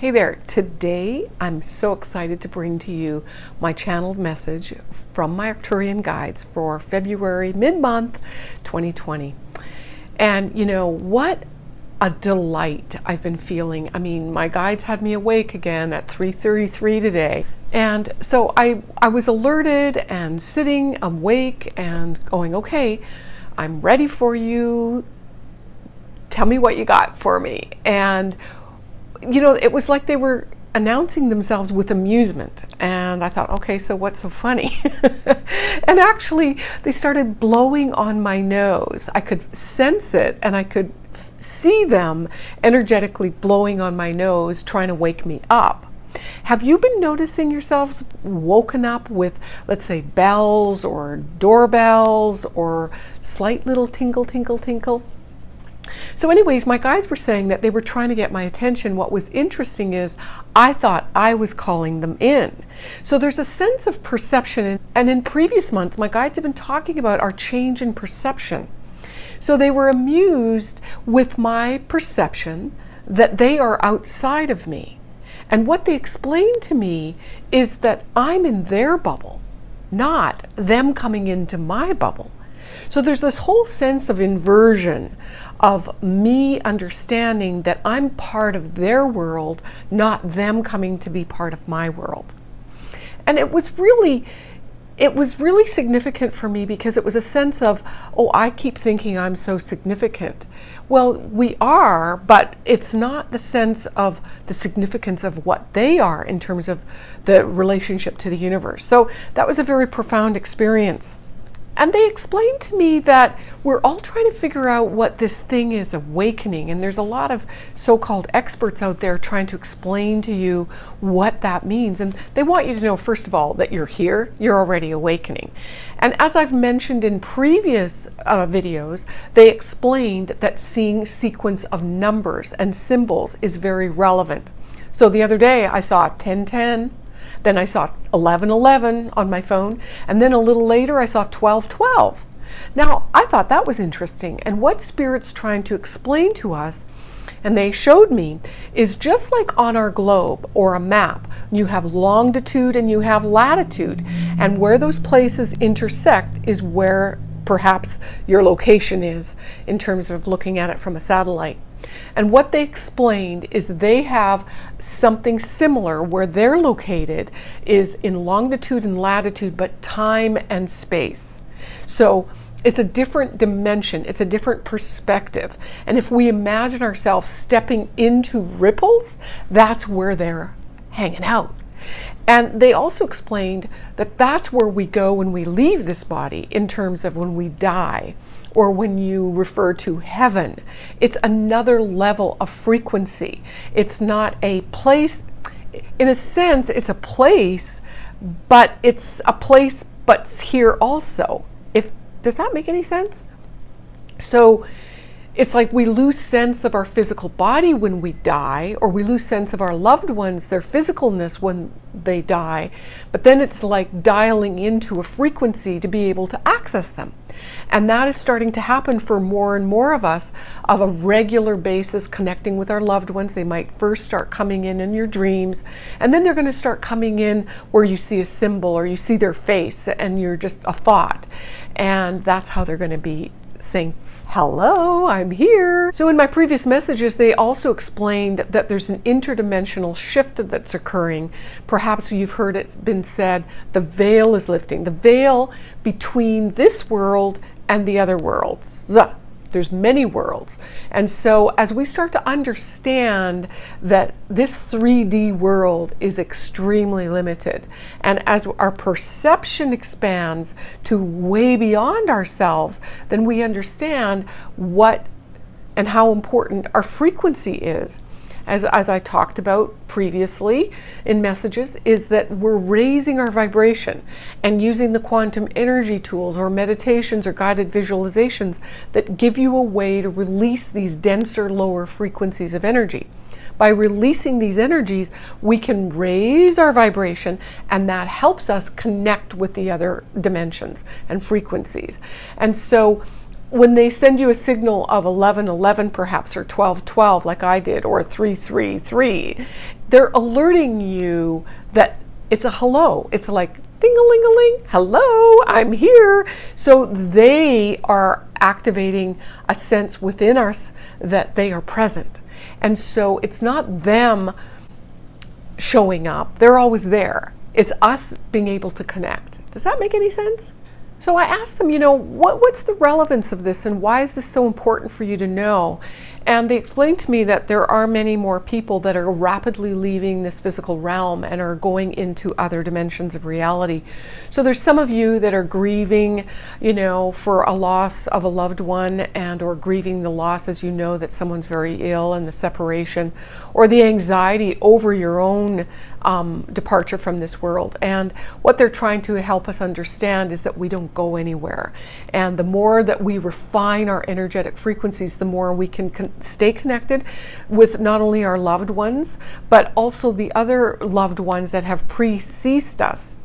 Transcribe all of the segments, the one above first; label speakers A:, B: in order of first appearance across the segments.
A: Hey there, today I'm so excited to bring to you my channeled message from my Arcturian guides for February mid-month 2020. And you know, what a delight I've been feeling. I mean, my guides had me awake again at 3.33 today. And so I, I was alerted and sitting awake and going, okay, I'm ready for you. Tell me what you got for me. And you know, it was like they were announcing themselves with amusement. And I thought, okay, so what's so funny? and actually, they started blowing on my nose. I could sense it and I could see them energetically blowing on my nose, trying to wake me up. Have you been noticing yourselves woken up with, let's say, bells or doorbells or slight little tinkle, tinkle, tinkle? So anyways, my guides were saying that they were trying to get my attention. What was interesting is I thought I was calling them in. So there's a sense of perception. And in previous months, my guides have been talking about our change in perception. So they were amused with my perception that they are outside of me. And what they explained to me is that I'm in their bubble, not them coming into my bubble. So there's this whole sense of inversion of me understanding that I'm part of their world, not them coming to be part of my world. And it was really, it was really significant for me because it was a sense of, oh, I keep thinking I'm so significant. Well, we are, but it's not the sense of the significance of what they are in terms of the relationship to the universe. So that was a very profound experience. And they explained to me that we're all trying to figure out what this thing is awakening. And there's a lot of so called experts out there trying to explain to you what that means. And they want you to know, first of all, that you're here, you're already awakening. And as I've mentioned in previous uh, videos, they explained that seeing sequence of numbers and symbols is very relevant. So the other day I saw 1010, then I saw 1111 on my phone, and then a little later I saw 1212. Now, I thought that was interesting, and what Spirit's trying to explain to us and they showed me is just like on our globe or a map you have longitude and you have latitude and where those places intersect is where perhaps your location is in terms of looking at it from a satellite and what they explained is they have something similar where they're located is in longitude and latitude, but time and space. So it's a different dimension, it's a different perspective. And if we imagine ourselves stepping into ripples, that's where they're hanging out. And they also explained that that's where we go when we leave this body in terms of when we die or when you refer to heaven. It's another level of frequency. It's not a place, in a sense, it's a place, but it's a place but here also. If Does that make any sense? So it's like we lose sense of our physical body when we die, or we lose sense of our loved ones, their physicalness when they die. But then it's like dialing into a frequency to be able to access them. And that is starting to happen for more and more of us of a regular basis connecting with our loved ones. They might first start coming in in your dreams, and then they're going to start coming in where you see a symbol or you see their face and you're just a thought. And that's how they're going to be saying hello, I'm here. So in my previous messages, they also explained that there's an interdimensional shift that's occurring. Perhaps you've heard it's been said, the veil is lifting. The veil between this world and the other worlds. There's many worlds. And so as we start to understand that this 3D world is extremely limited, and as our perception expands to way beyond ourselves, then we understand what and how important our frequency is as, as I talked about previously in messages, is that we're raising our vibration and using the quantum energy tools or meditations or guided visualizations that give you a way to release these denser, lower frequencies of energy. By releasing these energies, we can raise our vibration and that helps us connect with the other dimensions and frequencies. And so when they send you a signal of 1111 perhaps or 1212 like I did or 333 they're alerting you that it's a hello. It's like ding a ling a ling hello I'm here. So they are activating a sense within us that they are present. And so it's not them showing up. They're always there. It's us being able to connect. Does that make any sense so I asked them, you know, what, what's the relevance of this and why is this so important for you to know? And they explained to me that there are many more people that are rapidly leaving this physical realm and are going into other dimensions of reality. So there's some of you that are grieving, you know, for a loss of a loved one and or grieving the loss as you know that someone's very ill and the separation or the anxiety over your own um, departure from this world. And what they're trying to help us understand is that we don't go anywhere. And the more that we refine our energetic frequencies, the more we can stay connected with not only our loved ones, but also the other loved ones that have pre-ceased us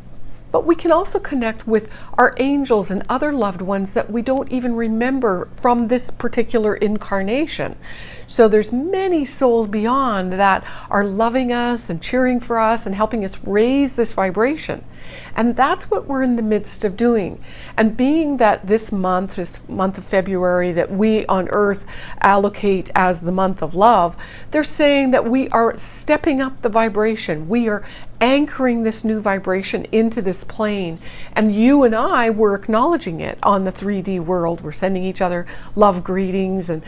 A: but we can also connect with our angels and other loved ones that we don't even remember from this particular incarnation. So there's many souls beyond that are loving us and cheering for us and helping us raise this vibration. And that's what we're in the midst of doing. And being that this month, this month of February, that we on earth allocate as the month of love, they're saying that we are stepping up the vibration. We are anchoring this new vibration into this plane. And you and I were acknowledging it on the 3D world. We're sending each other love greetings and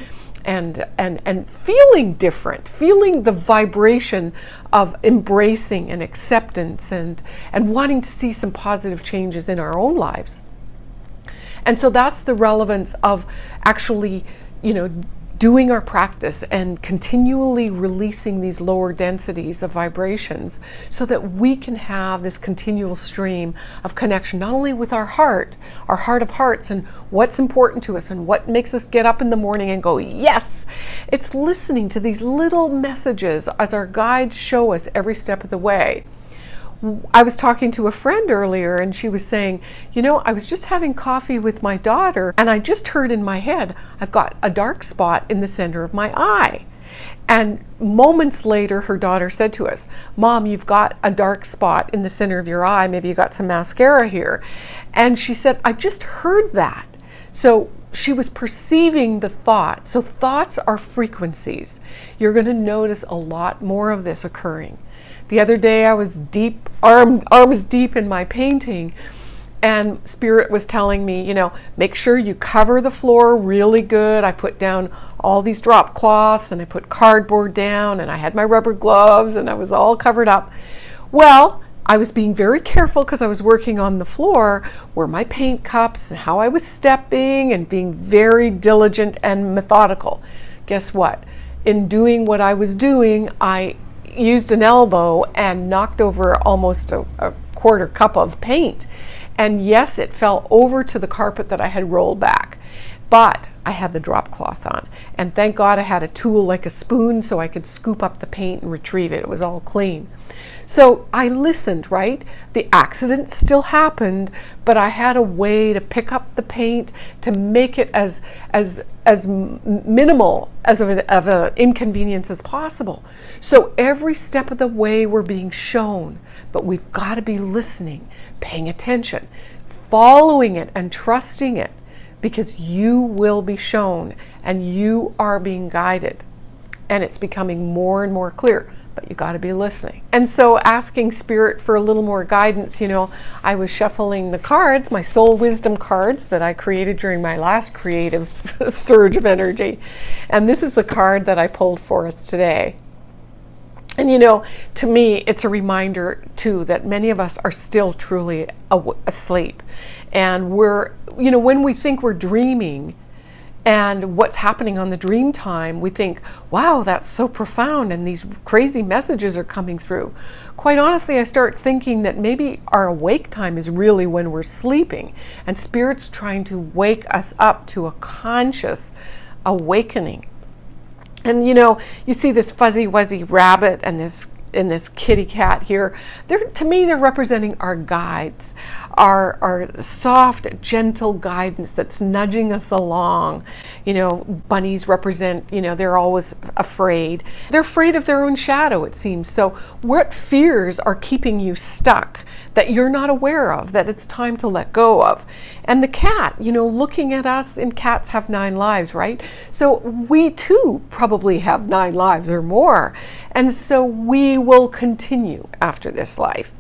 A: and and and feeling different, feeling the vibration of embracing and acceptance and and wanting to see some positive changes in our own lives. And so that's the relevance of actually, you know, doing our practice and continually releasing these lower densities of vibrations so that we can have this continual stream of connection, not only with our heart, our heart of hearts, and what's important to us and what makes us get up in the morning and go, yes, it's listening to these little messages as our guides show us every step of the way. I was talking to a friend earlier and she was saying, you know, I was just having coffee with my daughter and I just heard in my head, I've got a dark spot in the center of my eye. And moments later, her daughter said to us, Mom, you've got a dark spot in the center of your eye. Maybe you got some mascara here. And she said, I just heard that. So she was perceiving the thought. So thoughts are frequencies. You're going to notice a lot more of this occurring. The other day I was deep, arm, arms deep in my painting and spirit was telling me, you know, make sure you cover the floor really good. I put down all these drop cloths and I put cardboard down and I had my rubber gloves and I was all covered up. Well, I was being very careful because I was working on the floor where my paint cups and how I was stepping and being very diligent and methodical. Guess what? In doing what I was doing, I used an elbow and knocked over almost a, a quarter cup of paint. And yes, it fell over to the carpet that I had rolled back. But I had the drop cloth on. And thank God I had a tool like a spoon so I could scoop up the paint and retrieve it. It was all clean. So I listened, right? The accident still happened, but I had a way to pick up the paint to make it as as as minimal as of an, of an inconvenience as possible. So every step of the way we're being shown, but we've got to be listening, paying attention, following it and trusting it because you will be shown and you are being guided and it's becoming more and more clear but you got to be listening. And so asking spirit for a little more guidance, you know, I was shuffling the cards, my soul wisdom cards that I created during my last creative surge of energy. And this is the card that I pulled for us today. And you know, to me, it's a reminder too that many of us are still truly asleep. And we're, you know, when we think we're dreaming, and what's happening on the dream time, we think, wow, that's so profound, and these crazy messages are coming through. Quite honestly, I start thinking that maybe our awake time is really when we're sleeping, and Spirit's trying to wake us up to a conscious awakening. And you know, you see this fuzzy wuzzy rabbit and this in this kitty cat here. They're, to me, they're representing our guides, our, our soft, gentle guidance that's nudging us along. You know, bunnies represent, you know, they're always afraid. They're afraid of their own shadow, it seems. So, what fears are keeping you stuck that you're not aware of, that it's time to let go of? And the cat, you know, looking at us, and cats have nine lives, right? So, we too probably have nine lives or more. And so, we will continue after this life.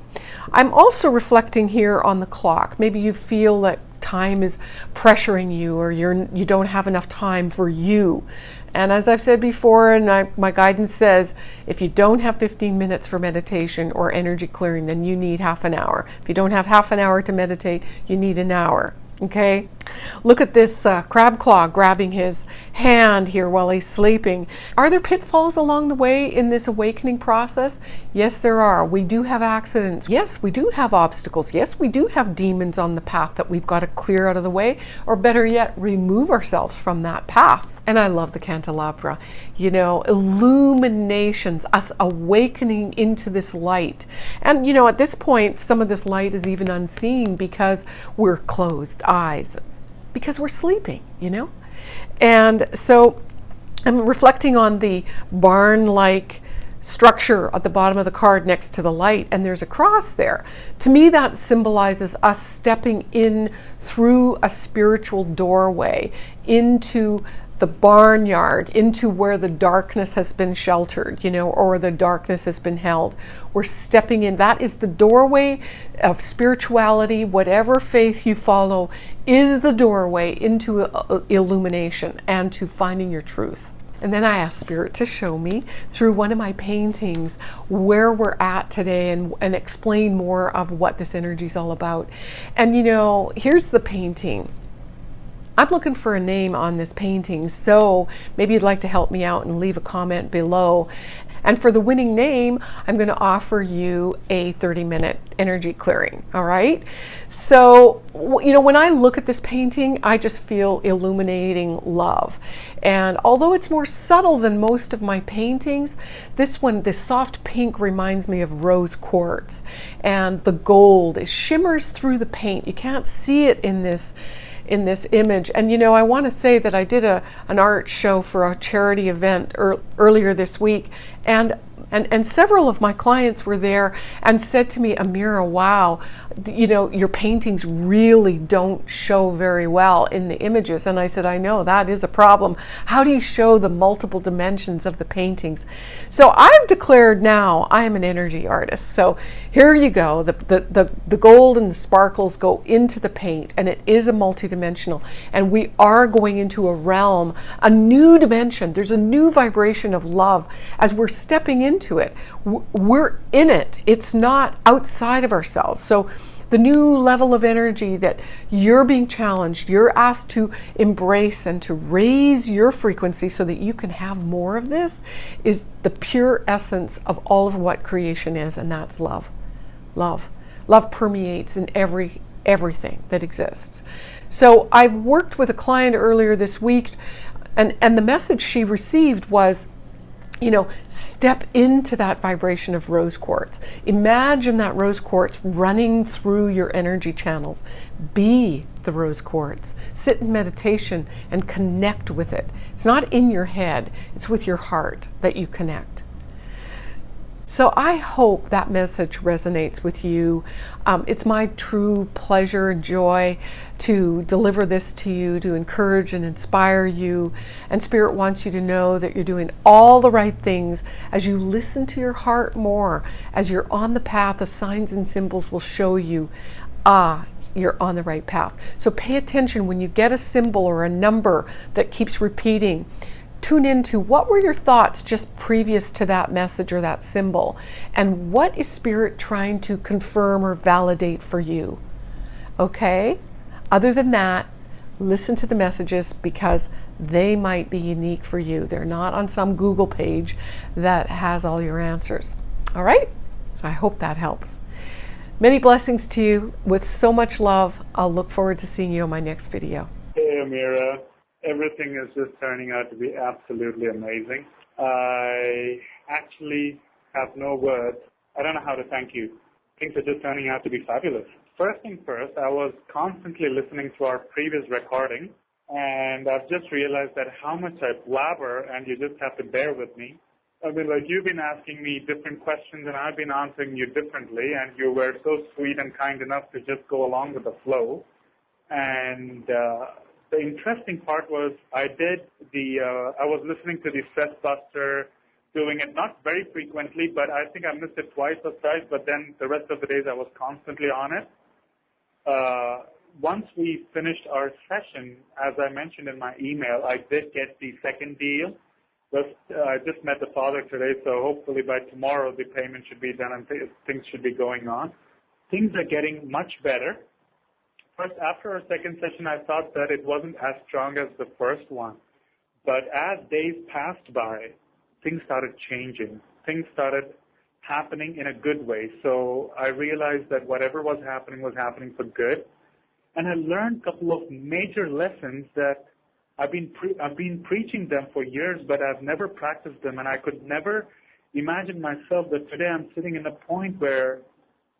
A: I'm also reflecting here on the clock. Maybe you feel that time is pressuring you or you're you don't have enough time for you. And as I've said before, and I, my guidance says, if you don't have 15 minutes for meditation or energy clearing, then you need half an hour. If you don't have half an hour to meditate, you need an hour. Okay, look at this uh, crab claw grabbing his hand here while he's sleeping. Are there pitfalls along the way in this awakening process? Yes, there are. We do have accidents. Yes, we do have obstacles. Yes, we do have demons on the path that we've got to clear out of the way, or better yet, remove ourselves from that path. And I love the candelabra. You know, illuminations, us awakening into this light. And, you know, at this point, some of this light is even unseen because we're closed eyes, because we're sleeping, you know? And so I'm reflecting on the barn like structure at the bottom of the card next to the light and there's a cross there. To me that symbolizes us stepping in through a spiritual doorway into the barnyard into where the darkness has been sheltered, you know, or the darkness has been held. We're stepping in. That is the doorway of spirituality. Whatever faith you follow is the doorway into uh, illumination and to finding your truth. And then I asked Spirit to show me through one of my paintings where we're at today and, and explain more of what this energy is all about. And you know, here's the painting. I'm looking for a name on this painting, so maybe you'd like to help me out and leave a comment below. And for the winning name, I'm going to offer you a 30 minute energy clearing. All right. So, you know, when I look at this painting, I just feel illuminating love. And although it's more subtle than most of my paintings, this one, this soft pink reminds me of rose quartz. And the gold, it shimmers through the paint. You can't see it in this in this image. And you know, I want to say that I did a an art show for a charity event er, earlier this week, and and, and several of my clients were there and said to me, Amira, wow, you know, your paintings really don't show very well in the images. And I said, I know that is a problem. How do you show the multiple dimensions of the paintings? So I've declared now I am an energy artist. So here you go. The, the, the, the gold and the sparkles go into the paint and it is a multidimensional. And we are going into a realm, a new dimension. There's a new vibration of love as we're stepping into into it. We're in it. It's not outside of ourselves. So the new level of energy that you're being challenged, you're asked to embrace and to raise your frequency so that you can have more of this is the pure essence of all of what creation is, and that's love. Love. Love permeates in every everything that exists. So I've worked with a client earlier this week and, and the message she received was you know, step into that vibration of rose quartz. Imagine that rose quartz running through your energy channels. Be the rose quartz. Sit in meditation and connect with it. It's not in your head, it's with your heart that you connect. So I hope that message resonates with you. Um, it's my true pleasure and joy to deliver this to you, to encourage and inspire you. And Spirit wants you to know that you're doing all the right things as you listen to your heart more. As you're on the path, the signs and symbols will show you, ah, you're on the right path. So pay attention when you get a symbol or a number that keeps repeating tune into what were your thoughts just previous to that message or that symbol, and what is Spirit trying to confirm or validate for you. Okay? Other than that, listen to the messages because they might be unique for you. They're not on some Google page that has all your answers. All right? So I hope that helps. Many blessings to you with so much love. I'll look forward to seeing you on my next video.
B: Hey, Amira everything is just turning out to be absolutely amazing. I actually have no words. I don't know how to thank you. Things are just turning out to be fabulous. First thing first, I was constantly listening to our previous recording, and I've just realized that how much I blabber, and you just have to bear with me. I mean, like you've been asking me different questions, and I've been answering you differently, and you were so sweet and kind enough to just go along with the flow. And uh, the interesting part was I did the uh, I was listening to the Stress Buster, doing it not very frequently, but I think I missed it twice or thrice. But then the rest of the days I was constantly on it. Uh, once we finished our session, as I mentioned in my email, I did get the second deal. But uh, I just met the father today, so hopefully by tomorrow the payment should be done and th- things should be going on. Things are getting much better. First, after our second session, I thought that it wasn't as strong as the first one. But as days passed by, things started changing. Things started happening in a good way. So I realized that whatever was happening was happening for good. And I learned a couple of major lessons that I've been pre- I've been preaching them for years, but I've never practiced them, and I could never imagine myself that today I'm sitting in a point where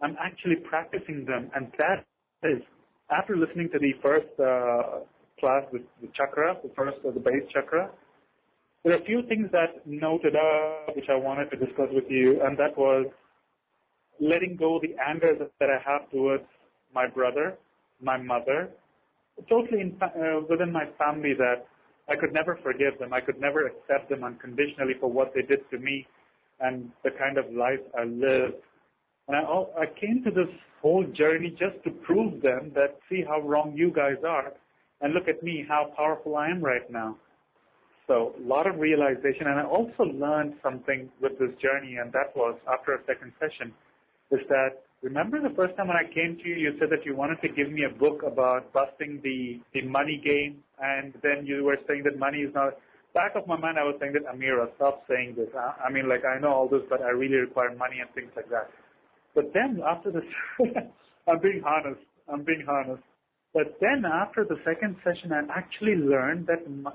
B: I'm actually practicing them, and that is after listening to the first uh, class, the, the chakra, the first of the base chakra, there are a few things that noted up which I wanted to discuss with you, and that was letting go the anger that, that I have towards my brother, my mother, totally in, uh, within my family that I could never forgive them. I could never accept them unconditionally for what they did to me and the kind of life I lived. And I, I came to this whole journey just to prove them that see how wrong you guys are and look at me, how powerful I am right now. So a lot of realization and I also learned something with this journey and that was after a second session is that remember the first time when I came to you, you said that you wanted to give me a book about busting the, the money game and then you were saying that money is not back of my mind I was saying that Amira, stop saying this. I, I mean like I know all this but I really require money and things like that. But then after the, I'm being honest, I'm being honest. But then after the second session, I actually learned that my,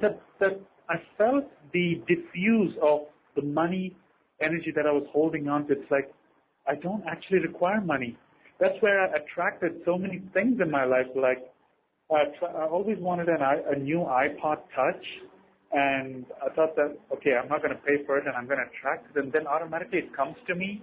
B: that that I felt the diffuse of the money energy that I was holding on to. It's like I don't actually require money. That's where I attracted so many things in my life. Like I, I always wanted an, a new iPod Touch, and I thought that okay, I'm not going to pay for it, and I'm going to attract it, and then automatically it comes to me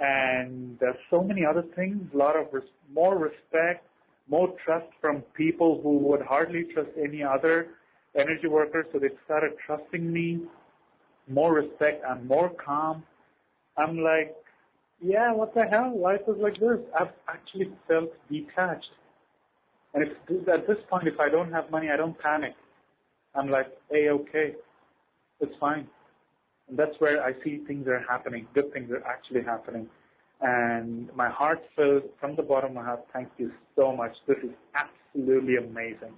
B: and there's so many other things, a lot of res- more respect, more trust from people who would hardly trust any other energy workers, so they started trusting me, more respect, I'm more calm. I'm like, yeah, what the hell? Life is like this. I've actually felt detached. And if, at this point, if I don't have money, I don't panic. I'm like, hey, okay, it's fine. And that's where I see things are happening, good things are actually happening. And my heart fills from the bottom of my heart, thank you so much. This is absolutely amazing.